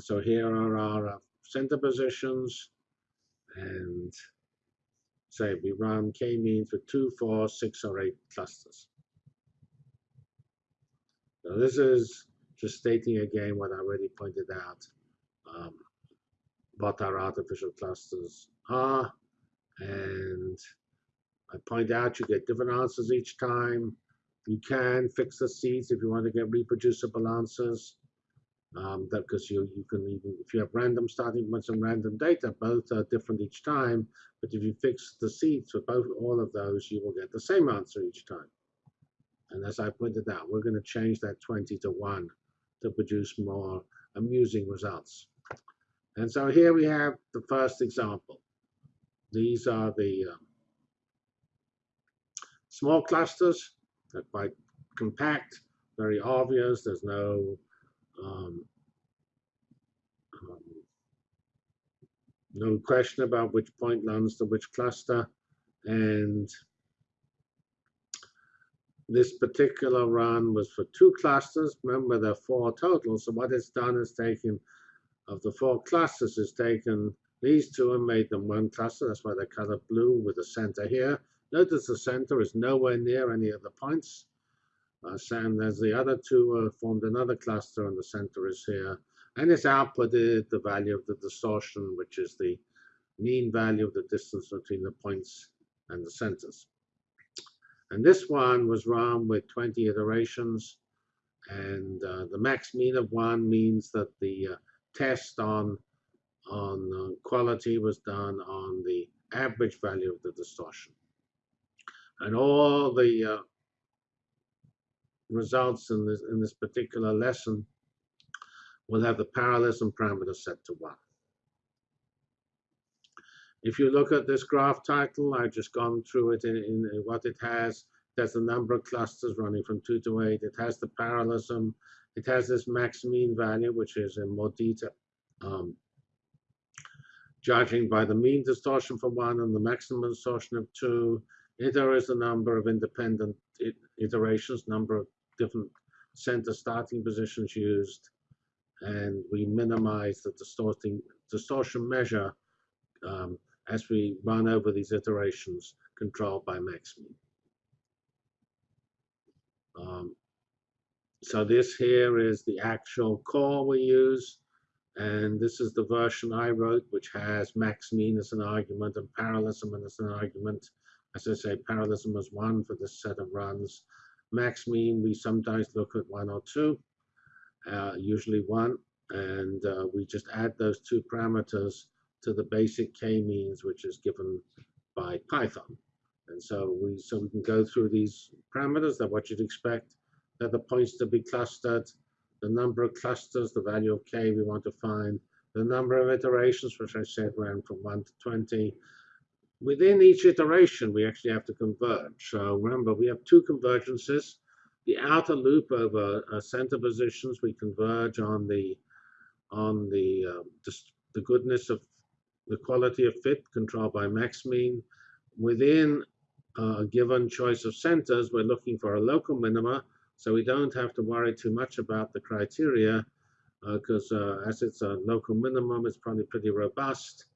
So here are our uh, center positions and say we run k-means with two, four, six, or eight clusters. So this is just stating again what I already pointed out, um, what our artificial clusters are. And I point out you get different answers each time. You can fix the seeds if you want to get reproducible answers. Um, that because you you can even if you have random starting points and random data, both are different each time. But if you fix the seeds for both all of those, you will get the same answer each time. And as I pointed out, we're going to change that 20 to 1 to produce more amusing results. And so here we have the first example. These are the um, small clusters. They're quite compact, very obvious. There's no um, um, no question about which point runs to which cluster. And this particular run was for two clusters. Remember, there are four total. So what it's done is taken, of the four clusters, is taken these two and made them one cluster. That's why they're colored blue with the center here. Notice the center is nowhere near any of the points. Uh, and as the other two uh, formed another cluster and the center is here. And it's outputted the value of the distortion, which is the mean value of the distance between the points and the centers. And this one was run with 20 iterations. And uh, the max mean of one means that the uh, test on, on uh, quality was done on the average value of the distortion. And all the uh, results in this, in this particular lesson will have the parallelism parameter set to 1. If you look at this graph title, I've just gone through it in, in, what it has. There's a number of clusters running from 2 to 8. It has the parallelism. It has this max mean value, which is in more detail. Um, judging by the mean distortion for 1 and the maximum distortion of 2, there is a number of independent iterations, number of different center starting positions used, and we minimize the distorting, distortion measure um, as we run over these iterations controlled by max mean. Um, so this here is the actual core we use, and this is the version I wrote, which has max mean as an argument and parallelism as an argument. As I say, parallelism is one for this set of runs. Max mean, we sometimes look at one or two, uh, usually one, and uh, we just add those two parameters to the basic k-means, which is given by Python. And so we so we can go through these parameters that what you'd expect, that the points to be clustered, the number of clusters, the value of k we want to find, the number of iterations, which I said ran from 1 to 20. Within each iteration, we actually have to converge. So remember, we have two convergences. The outer loop over uh, center positions, we converge on the on the uh, the goodness of the quality of fit controlled by max mean. Within a given choice of centers, we're looking for a local minima, so we don't have to worry too much about the criteria, because uh, uh, as it's a local minimum, it's probably pretty robust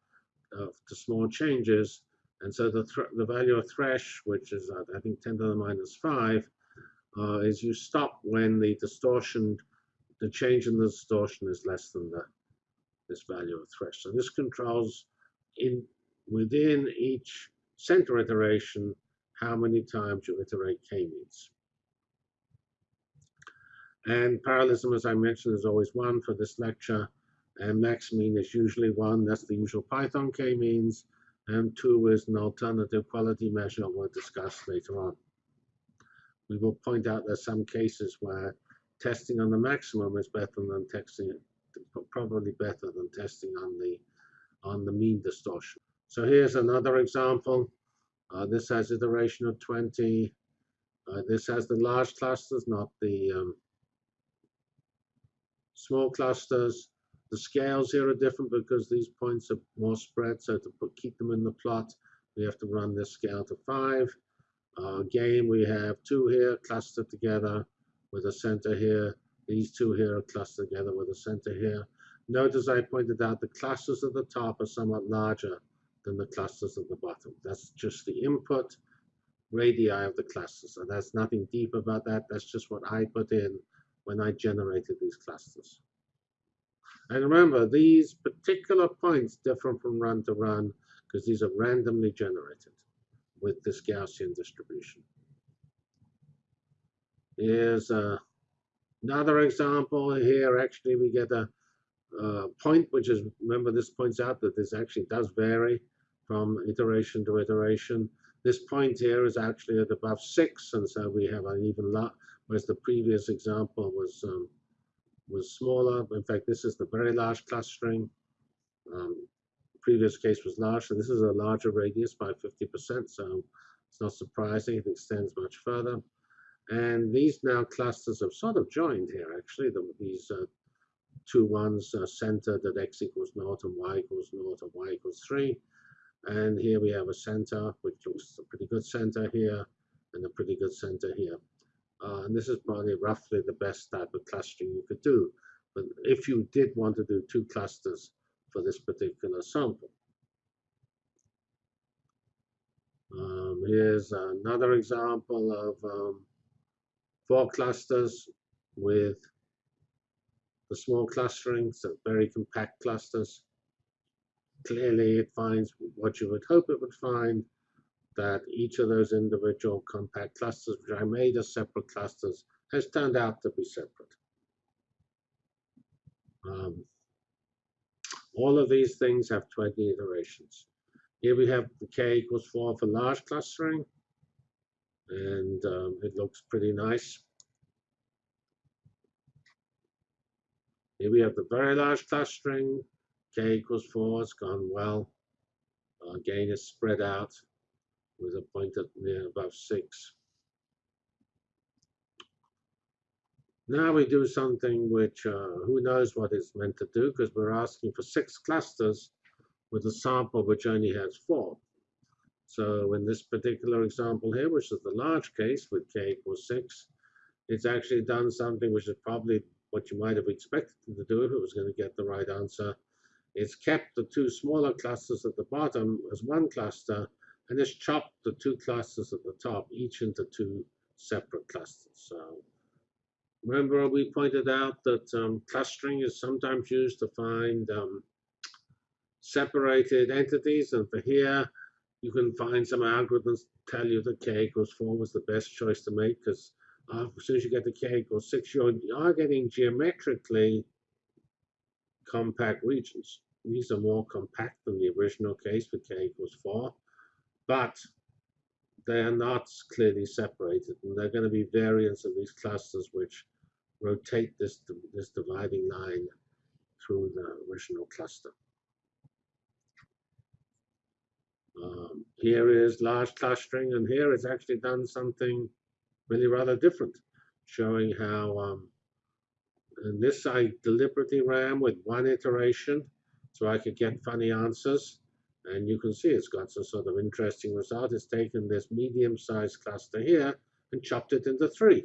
uh, to small changes. And so the, the value of thresh, which is, uh, I think, 10 to the minus 5, uh, is you stop when the distortion, the change in the distortion is less than the this value of thresh. So this controls in within each center iteration how many times you iterate k-means. And parallelism, as I mentioned, is always one for this lecture. And max mean is usually one. That's the usual Python k-means. And two is an alternative quality measure we'll discuss later on. We will point out there's some cases where testing on the maximum is better than testing probably better than testing on the on the mean distortion. So here's another example. Uh, this has iteration of 20. Uh, this has the large clusters, not the um, small clusters. The scales here are different because these points are more spread. So to put, keep them in the plot, we have to run this scale to 5. Uh, again, we have two here clustered together with a center here. These two here are clustered together with a center here. Notice I pointed out the clusters at the top are somewhat larger than the clusters at the bottom. That's just the input radii of the clusters. So there's nothing deep about that. That's just what I put in when I generated these clusters. And remember, these particular points differ from run to run because these are randomly generated with this Gaussian distribution. Here's uh, another example here. Actually, we get a, a point, which is, remember this points out that this actually does vary from iteration to iteration. This point here is actually at above six, and so we have an even lot, whereas the previous example was um, was smaller. In fact, this is the very large clustering. Um, previous case was large, so this is a larger radius by 50%, so it's not surprising it extends much further. And these now clusters have sort of joined here, actually. The, these uh, two ones are centered at x equals naught and y equals naught and y equals 3. And here we have a center, which looks a pretty good center here, and a pretty good center here. Uh, and this is probably roughly the best type of clustering you could do. But if you did want to do two clusters for this particular sample. Um, here's another example of um, four clusters with the small clustering, so very compact clusters. Clearly, it finds what you would hope it would find, that each of those individual compact clusters, which I made as separate clusters, has turned out to be separate. Um, all of these things have 20 iterations. Here we have the k equals 4 for large clustering, and um, it looks pretty nice. Here we have the very large clustering, k equals 4, it's gone well. Uh, gain is spread out with a point at near above 6. Now we do something which uh, who knows what it's meant to do because we're asking for six clusters with a sample which only has four. So in this particular example here, which is the large case with k equals 6, it's actually done something which is probably what you might have expected to do if it was going to get the right answer. It's kept the two smaller clusters at the bottom as one cluster and it's chopped the two clusters at the top each into two separate clusters. So remember we pointed out that um, clustering is sometimes used to find um, separated entities and for here you can find some algorithms tell you that k equals 4 was the best choice to make because uh, as soon as you get to k equals 6 you're, you are getting geometrically compact regions. These are more compact than the original case with k equals 4, but they are not clearly separated. And there are going to be variants of these clusters which rotate this, this dividing line through the original cluster. Um, here is large clustering, and here it's actually done something really rather different, showing how, um, and this I deliberately ran with one iteration, so I could get funny answers. And you can see it's got some sort of interesting result. It's taken this medium-sized cluster here and chopped it into three.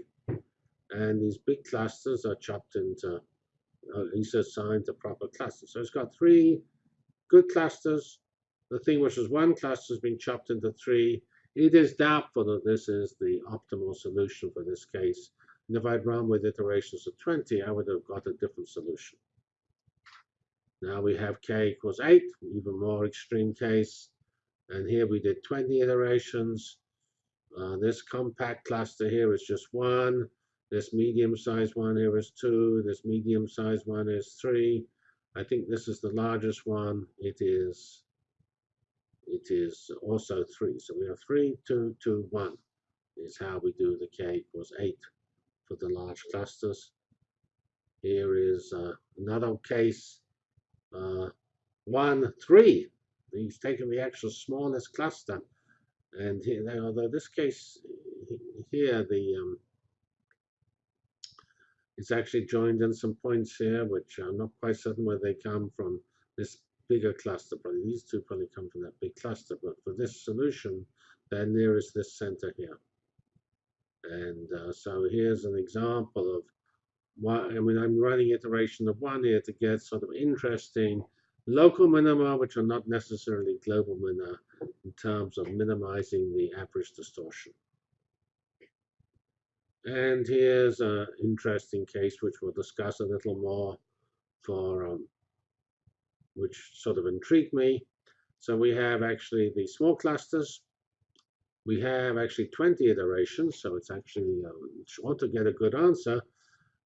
And these big clusters are chopped into, at least assigned to proper clusters. So it's got three good clusters. The thing which is one cluster has been chopped into three. It is doubtful that this is the optimal solution for this case. And if I'd run with iterations of 20, I would have got a different solution. Now we have k equals 8, even more extreme case. And here we did 20 iterations. Uh, this compact cluster here is just 1. This medium-sized one here is 2. This medium-sized one is 3. I think this is the largest one. It is it is also 3. So we have 3, 2, 2, 1 is how we do the k equals 8 for the large clusters. Here is uh, another case uh, 1, 3. He's taken the actual smallest cluster. And here, although this case here, the um, it's actually joined in some points here, which I'm not quite certain where they come from. This bigger cluster, probably these two probably come from that big cluster. But for this solution, they're nearest this center here. And uh, so here's an example of I mean, I'm running iteration of one here to get sort of interesting local minima, which are not necessarily global minima in terms of minimizing the average distortion. And here's an interesting case which we'll discuss a little more for um, which sort of intrigued me. So we have actually the small clusters. We have actually 20 iterations, so it's actually uh, short to get a good answer.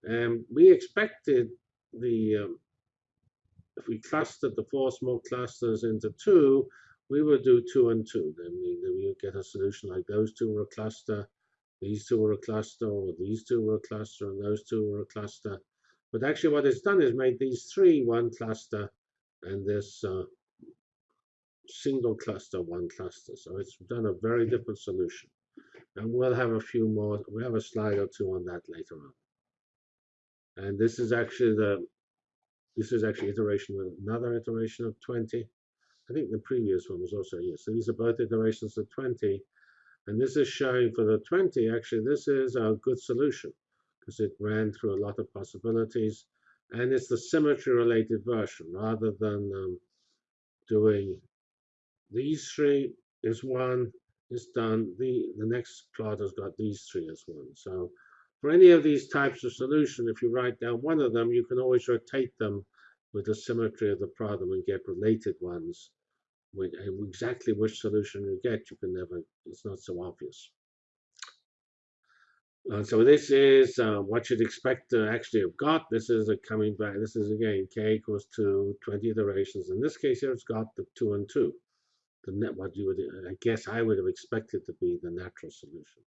And we expected the, um, if we clustered the four small clusters into two, we would do two and two. Then we, then we would get a solution like those two were a cluster, these two were a cluster, or these two were a cluster, and those two were a cluster. But actually what it's done is made these three one cluster, and this uh, single cluster one cluster. So it's done a very different solution. And we'll have a few more, we have a slide or two on that later on. And this is actually the, this is actually iteration of another iteration of 20. I think the previous one was also here. So these are both iterations of 20. And this is showing for the 20, actually, this is a good solution because it ran through a lot of possibilities. And it's the symmetry related version rather than um, doing these three is one is done. The, the next plot has got these three as one. So for any of these types of solution, if you write down one of them, you can always rotate them with the symmetry of the problem and get related ones. With exactly which solution you get, you can never, it's not so obvious. Uh, so this is uh, what you'd expect to actually have got. This is a coming back. This is again k equals to 20 iterations. In this case here, it's got the 2 and 2. The net, what you would, I guess I would have expected to be the natural solution.